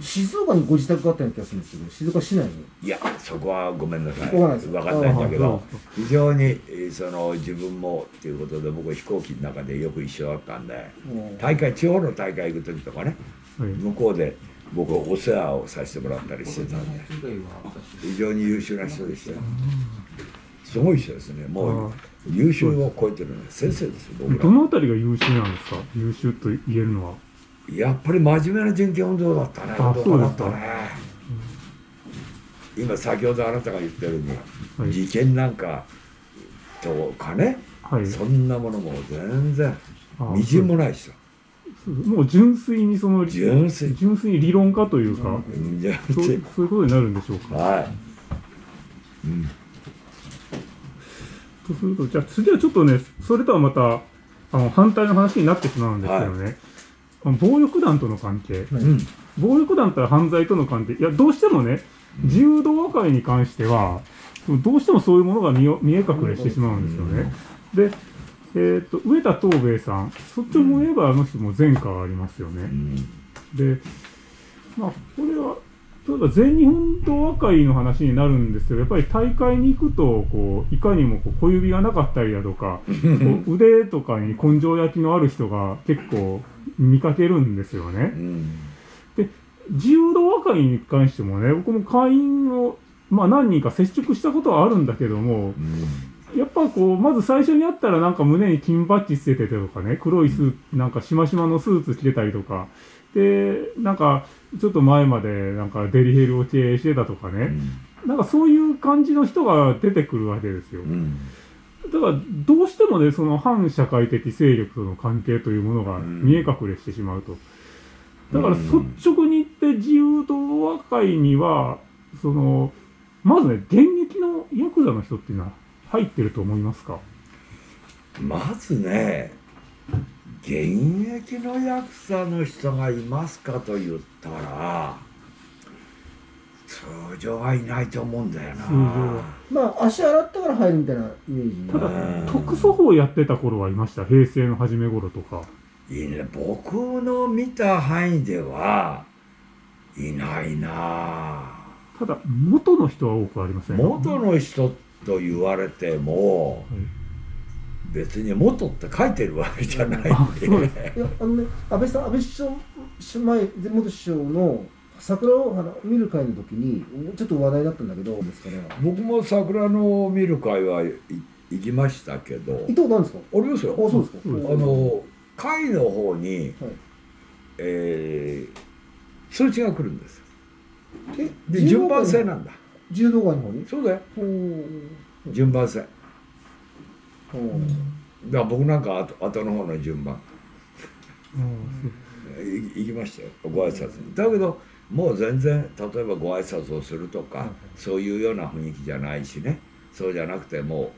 静岡にご自宅があったような気がするんですけど静岡市内に？いやそこはごめんなさい。分か？んないんだけど非常にその自分もっていうことで僕飛行機の中でよく一緒だったんで大会地方の大会行く時とかね、向こうで僕お世話をさせてもらったりしてたんで非常に優秀な人でしたよ。すごい人ですね。もう優秀を超えてるね先生ですよ僕ら。どのあたりが優秀なんですか？優秀と言えるのは。やっぱり真面目な人権運動だったね。あそうだったね、うん、今先ほどあなたが言ったように、はい、事件なんかとかね、はい、そんなものも全然みじんもないしさ。もう純粋にその純粋。純粋に理論家というか、うん、そうそういうことになるんでしょうか。はい、うんとすると、じゃあ次はちょっとね、それとはまた、あの、反対の話になってしまうんですけどね、はい、暴力団との関係、うん、暴力団と犯罪との関係、いや、どうしてもね、自由度和解に関しては、どうしてもそういうものが見見え隠れしてしまうんですよね。で、えーと、上田東兵衛さん、そっちも言えばあの人も前科がありますよね。で、まあ、これは例えば全日本同和会の話になるんですけど、やっぱり大会に行くと、こう、いかにもこう小指がなかったりだとか、腕とかに根性焼きのある人が結構見かけるんですよね。で、自由度和会に関してもね、僕も会員を、まあ何人か接触したことはあるんだけども、うん、やっぱこう、まず最初に会ったらなんか胸に金バッジつけててとかね、黒いスーツ、なんかしましまのスーツ着てたりとか、で、なんか、ちょっと前までなんかデリヘルを経営してたとかね、うん、なんかそういう感じの人が出てくるわけですよ。うん。だから、どうしてもね、その反社会的勢力との関係というものが見え隠れしてしまうと。だから、率直に言って自由党和会には、その、まずね、現役のヤクザの人っていうのは入ってると思いますか？まずね、現役のヤクザの人がいますかと言ったら、通常はいないと思うんだよな。まあ、足洗ったから入るみたいなイメージ。ただ、特措法やってた頃はいました。平成の初め頃とか。いいね。僕の見た範囲では、いないなただ、元の人は多くありません元の人と言われても、はい別に元って書いてるわけじゃないんで。*laughs* いや、あのね、安倍さん、安倍首相、前、元首相の桜をあの見る会の時にちょっと話題だったんだけどですかね僕も桜の見る会は行きましたけど。行ったことあるんですか？ありますよ。あそうですか、あの会の方に、はい、えー、通知が来るんですえで順番制なんだ。柔道会の方に？そうだよ。順番制だから僕なんか後後の方の順番。行きましたよ。ご挨拶に。だけどもう全然例えばご挨拶をするとか、そういうような雰囲気じゃないしね。そうじゃなくても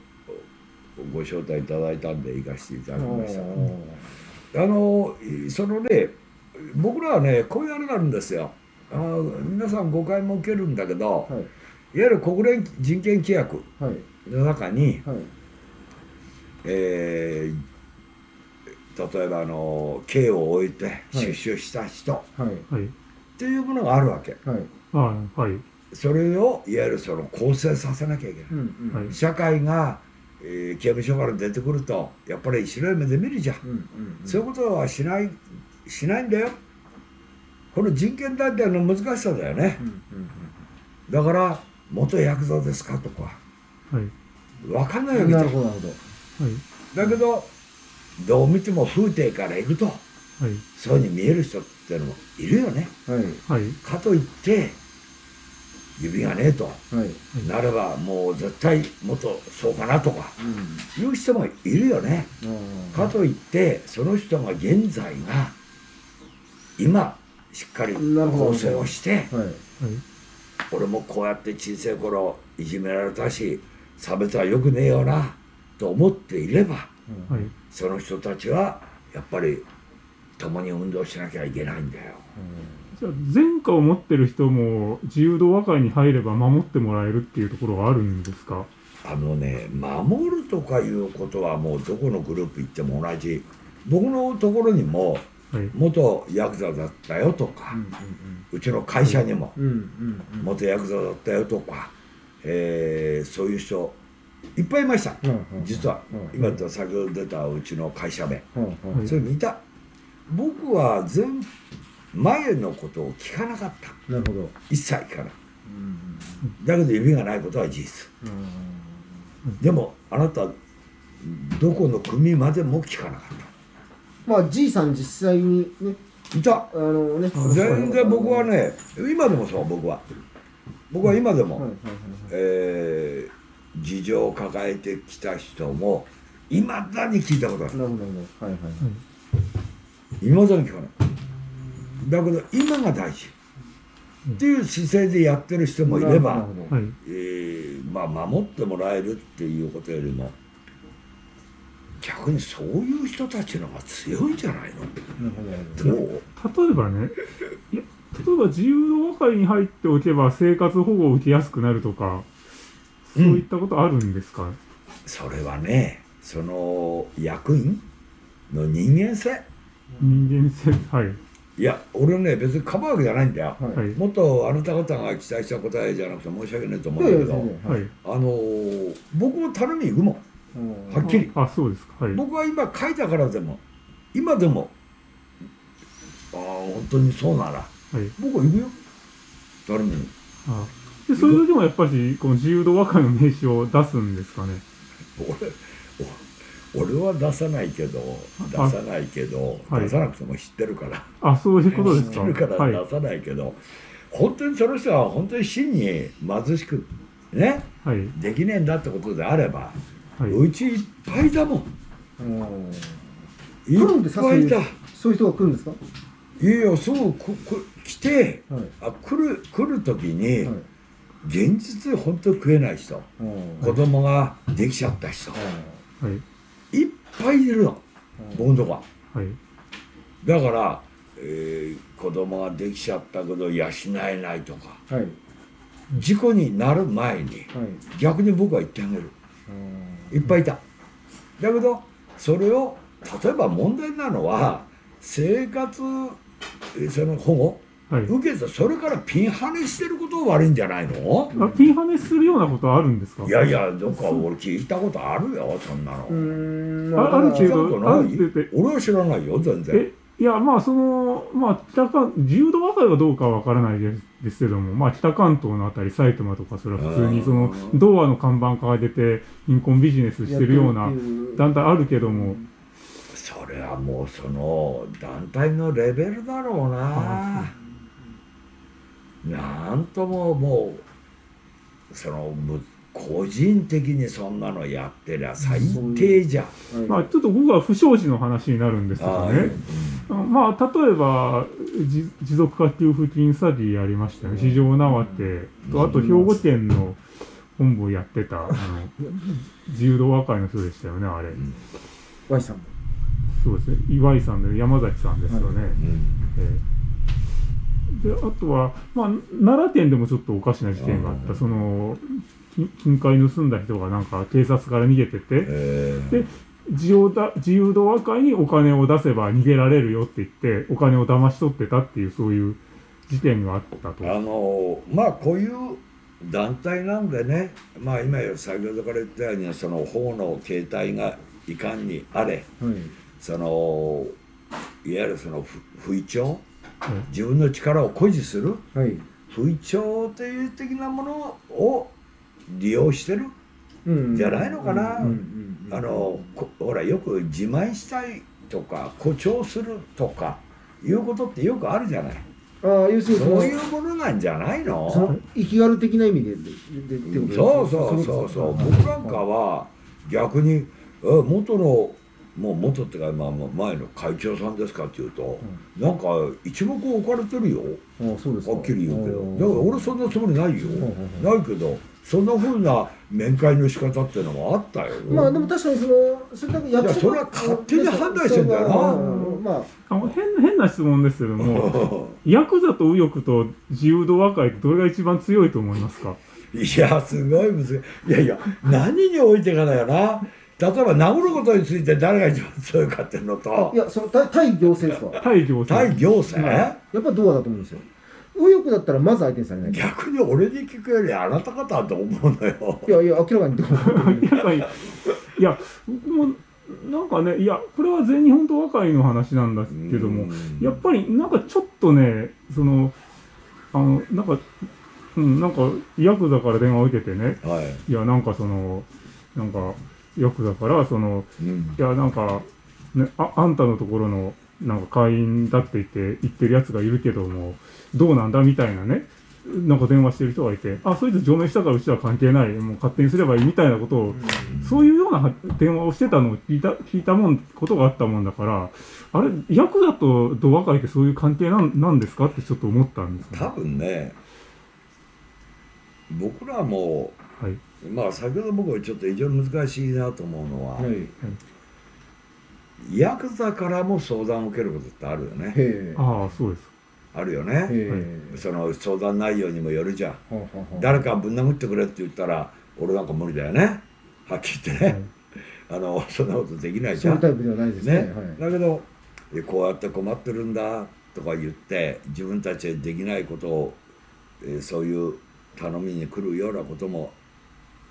うご招待いただいたんで行かせていただきました。あのそのね僕らはねこういうあれがあるんですよ。あ皆さん誤解も受けるんだけど、はい、いわゆる国連人権規約の中に、はい、えー、例えばあの刑を終えて出所した人、はいはいっていうものがあるわけ。はい。はい。それをいわゆるその構成させなきゃいけない。うんうん、社会が、えー、刑務所から出てくるとやっぱり白い目で見るじゃんうんうんうん、そういうことはしないしないんだよ。この人権団体の難しさだよね。うんうんうん、だから元ヤクザですか？とか、はい、分かんないわけじゃん。なるほど。はい、だけどどう見ても風景からいくと、はい、そういうふうに見える人ってってのもいるよね、はい、かといって指がねえと、はい、なればもう絶対もっとそうかなとか、うん、いう人もいるよね、かといってその人が現在が今しっかり構成をして、はい、俺もこうやって小さい頃いじめられたし差別はよくねえよなと思っていれば、はい、その人たちはやっぱり共に運動しなきゃいけないんだよ。じゃあ前科を持ってる人も自由度和会に入れば守ってもらえるっていうところがあるんですか？あのね守るとかいうことはもうどこのグループ行っても同じ。僕のところにも元ヤクザだったよとか、うちの会社にも元ヤクザだったよとか、えー、そういう人いっぱいいました、実は、今先ほど出たうちの会社名、それ見た。僕は全前のことを聞かなかった。なるほど。一切聞かない、だけど指がないことは事実、でもあなたどこの組までも聞かなかった。まあじいさん実際にね。いた。あのね。全然僕はね今でもそう僕は。僕は今でも、えー、事情を抱えてきた人もいまだに聞いたことある。なるほどはいはいはい。いまだに聞かない。だけど今が大事。っていう姿勢でやってる人もいれば、えー、まあ守ってもらえるっていうことよりも逆にそういう人たちの方が強いんじゃないの？例えばねいや例えば自由度和会に入っておけば生活保護を受けやすくなるとかそういったことあるんですか、うん、それはねその役員の人間性。人間性？はい。いや俺ね別にかばうわけじゃないんだよ、はい、もっとあなた方が期待した答えじゃなくて申し訳ないと思うんだけど、はい、あのー、僕も頼み行くもん。はっきり。あそうですか、はい、僕は今書いたからでも今でもああ本当にそうなら、はい、僕はいるよ。誰も。あでそういう時もやっぱりこの自由度和解の名刺を出すんですかね。*laughs* 俺俺は出さないけど出さないけど、出さなくても知ってるから。あそういうことですか。知ってるから出さないけど、はい、本当にその人は本当に真に貧しくね、はい、できねえんだってことであれば、はい、うちいっぱいだもん。いっぱいだ。そういう人が来るんですか？いやいやそうここ来て、はい、あ来る来る時に、はい、現実で本当に食えない人、子供ができちゃった人、はい、いっぱいいるの、僕のとこは、はい、だから、えー、子供ができちゃったけど養えないとか、はい、事故になる前に、逆に僕は言ってあげる、いっぱいいた。だけどそれを例えば問題なのは生活その保護、はい、受けてそれからピンハネしてること悪いんじゃないの？あピンハネするようなことあるんですか？いやいやどっか俺聞いたことあるよそんなの。うんあるけど俺は知らないよ全然。いやまあそのまあ北関自由度和解はどうかわからないですけどもまあ北関東のあたり埼玉とかそれは普通にその童話の看板から出て貧困ビジネスしてるような団体あるけども、それはもうその団体のレベルだろうななんとももうその個人的にそんなのやってりゃ最低じゃん、まあちょっと僕は不祥事の話になるんですけどね、うん、まあ例えば持続化給付金詐欺やりましたよ、ね、市場縄手とあと兵庫県の本部やってたあの自由度和解の人でしたよねあれ。Y さんそうですね。岩井さんで山崎さんですよね。はいえー、であとは、まあ、奈良県でもちょっとおかしな事件があった。その金塊盗んだ人がなんか警察から逃げてて、で自由だ自由度和解にお金を出せば逃げられるよって言ってお金を騙し取ってたっていうそういう事件があったと。あのまあこういう団体なんでねまあ今先ほどから言ったようにその法の形態がいかんにあれ、はい、そのいわゆるその不意調、はい、自分の力を誇示する、はい、不意調という的なものを利用してるじゃないのかな。あのほらよく自慢したいとか誇張するとかいうことってよくあるじゃない。ああ要するにそういうものなんじゃないの？その生きがる的な意味ででそうそうそうそう。僕なんかは逆に元のもう元っていうか、まあ、前の会長さんですかっていうと、うん、なんか一目置かれてるよ。あそうですはっきり言うけど。だから俺そんなつもりないよ。ないけどそんなふうな面会の仕方っていうのもあったよ。まあでも確かにそのそれだけやいやそれは勝手に判断してんだよな、まあ、あの変変な質問ですけども。*laughs* ヤクザと右翼と自由度和解ってどれが一番強いと思いますか？いやすごい難しい。いやいや何においてかだよな例えば殴ることについて誰が一番強いかっていうのと。いやその対対行政ですか対行政。対行政、やっぱどうだと思うんですよ。右翼だったらまず相手にされない。逆に俺に聞くよりあなた方だと思うのよ。いやいや明らかにどう明らかに。いや僕もなんかねいやこれは全日本と和解の話なんだけどもやっぱりなんかちょっとねそのあのなんかうんなんかヤクザから電話を受けてね、はい、いやなんかそのなんかヤクザからその、うん、いやなんか、ね、ああんたのところのなんか会員だって言って言ってるやつがいるけどもどうなんだみたいなねなんか電話してる人がいて、あ、そいつ上名したからうちは関係ない、もう勝手にすればいいみたいなことを、そういうような電話をしてたのを聞いた、聞いたもん、ことがあったもんだから、あれ、ヤクザとドア会ってそういう関係なんなんですかってちょっと思ったんです、ね、多分ね、僕らも、はい、まあ先ほど僕はちょっと非常に難しいなと思うのは、はいはいヤクザからも相談を受けることってあるよね。ああ、そうです。あるよね。その相談内容にもよるじゃん。誰かぶん殴ってくれって言ったら、俺なんか無理だよね。はっきり言ってね。あの、そんなことできないじゃん。そういうタイプではないですね。ねだけど、こうやって困ってるんだとか言って、自分たちでできないことを、えそういう頼みに来るようなことも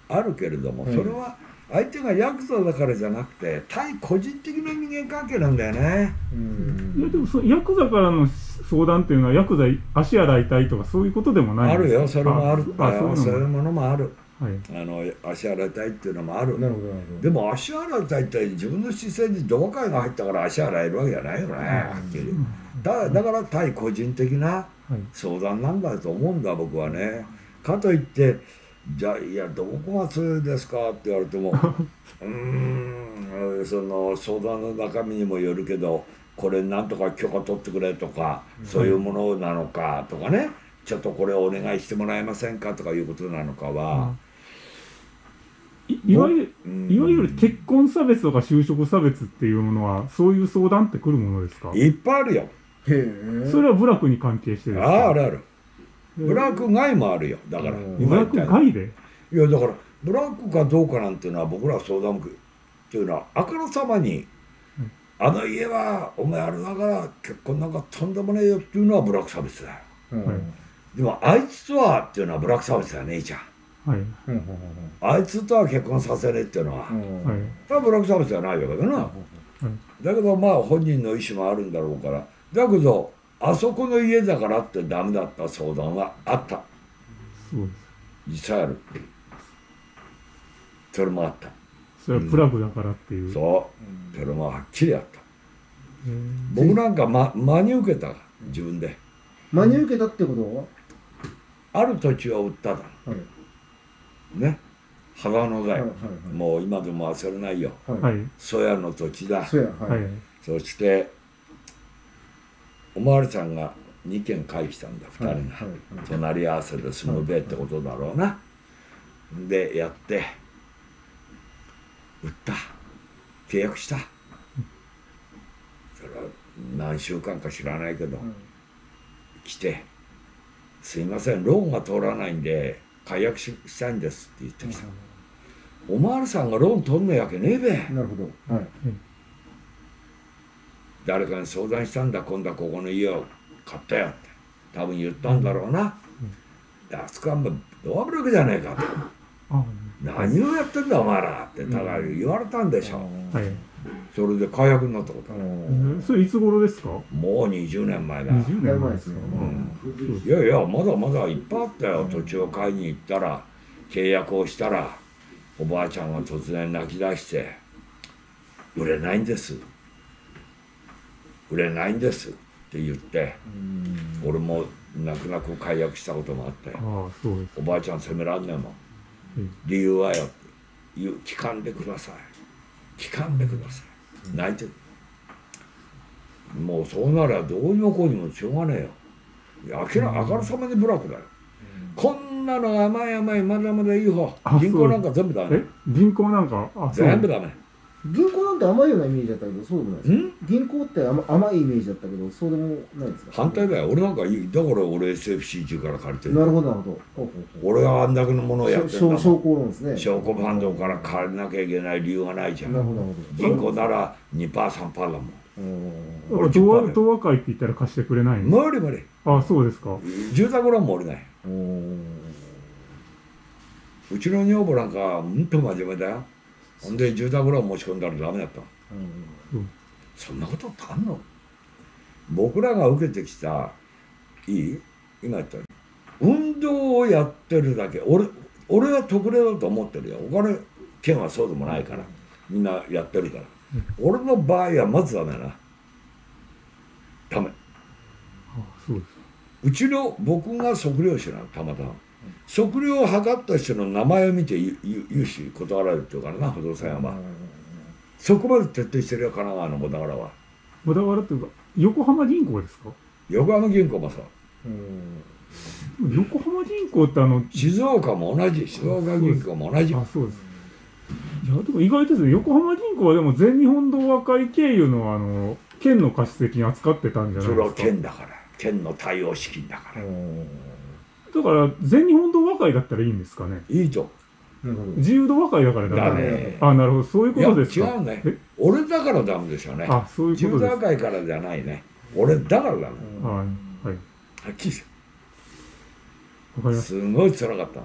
あるけれども、それは、相手がヤクザだからじゃなくて対個人的な人間関係なんだよね。いやでもそのヤクザからの相談っていうのは薬剤足洗いたいとかそういうことでもないあるよ。それもあるあそういうものもある、はい、あの足洗いたいっていうのもある。なるほどでも足洗いたいって自分の姿勢にドバカイが入ったから足洗えるわけじゃないよね、はっきりだだから対個人的な相談なんだと思うんだ僕はね。かといってじゃあいやどこが強いですかって言われても *laughs* うんその相談の中身にもよるけどこれなんとか許可取ってくれとかそういうものなのかとかね。ちょっとこれお願いしてもらえませんかとかいうことなのかは。いわゆる、いわゆる結婚差別とか就職差別っていうものはそういう相談ってくるものですか？いっぱいあるよ。へそれは部落に関係してですか？あああるあるブラック外もあるよ。だから。ブラック外で？いやだからブラックかどうかなんていうのは僕ら相談っていうのはあからさまに、あの家はお前あれだから結婚なんかとんでもねえよっていうのはブラック差別だよ、うん、でもあいつとはっていうのはブラック差別だよねえちゃん。はい、あいつとは結婚させねえっていうのは、はい、ブラック差別じゃないわけだな、はい、だけどまあ本人の意思もあるんだろうから。だけどあそこの家だからってダメだった相談はあった。そう実際ある。それもあった。それはプラグだからっていう、うん、そう。それもはっきりあった。僕なんか、ま、真に受けた自分で。真に受けたってこと？はある土地を売っただ、はい、ね。幅野だよ、はいはいはい、もう今でも忘れないよ、はい、の土地だ、はい、そしておまわりさんが2軒返したんだ2人が、はいはいはい、隣り合わせで住むべってことだろうな、でやって売った。契約した。それは何週間か知らないけど、来て「すいませんローンが通らないんで解約ししたいんです」って言ってきた、おまわりさんがローン取んのやけねえべ。なるほど、はい、誰かに相談したんだ今度はここの家を買ったよって。多分言ったんだろうな、であそこはもうドアブロックじゃねえかと。何をやってんだお前らってだから言われたんでしょ、うはい、それで解約になったこと、それいつ頃ですか？もう20年前だ。20年前ですよ、うん、いやいやまだまだいっぱいあったよ。土地を買いに行ったら契約をしたらおばあちゃんが突然泣き出して「売れないんです」売れないんですって言って俺も泣く泣く解約したこともあっておばあちゃん責めらんねえもん、理由はよって言う聞かんでください。聞かんでください。泣いてる。もうそうならどうにもこうにもしょうがねえよ。明らあからさまにブラックだよ、こんなの甘い甘いまだまだいい方。銀行なんか全部ダメ。銀行なんか？全部ダメ銀行なんて甘いようなイメージだったけどそうでもないです。銀行って甘甘いイメージだったけどそうでもないですか？反対だよ。俺なんかだから俺 SFC 中から借りてる。なるほどなるほど。俺があんだけのものをやってるんだ証拠なんですね。証拠ファンドから借りなきゃいけない理由がないじゃん。なるほど銀行なら 2%3% だもん。俺東和東和会って言ったら貸してくれない無理無理。あそうですか。住宅ローンも降りない。うちの女房なんかうんと真面目だよほんで住宅ローン持ち込んだらダメだった、うん、そんなことってあんの？僕らが受けてきたいい？今言ったように。運動をやってるだけ。俺俺は特例だと思ってるよ。お金県はそうでもないから。みんなやってるから、うん、俺の場合はまずダメな。ダメ。うちの僕が測量士なのたまたま測量を測った人の名前を見て融資断られるっていうからな不動産屋は、そこまで徹底してるよ神奈川の小田原は。小田原っていうか横浜銀行ですか？横浜銀行もさ横浜銀行ってあの静岡も同じ。静岡銀行も同じ。あそうです。いやでも意外ですね横浜銀行はでも全日本同和会経由のあの県の貸付扱ってたんじゃないですか？それは県だから。県の対応資金だからだから全日本同和会だったらいいんですかね。いいと自由度和会だからダメ。あなるほど。そういうことですか。違うね。俺だからダメでしょうね。あそういうこと自由度和会からじゃないね。俺だからダメはいはい。はっきりすごい辛かった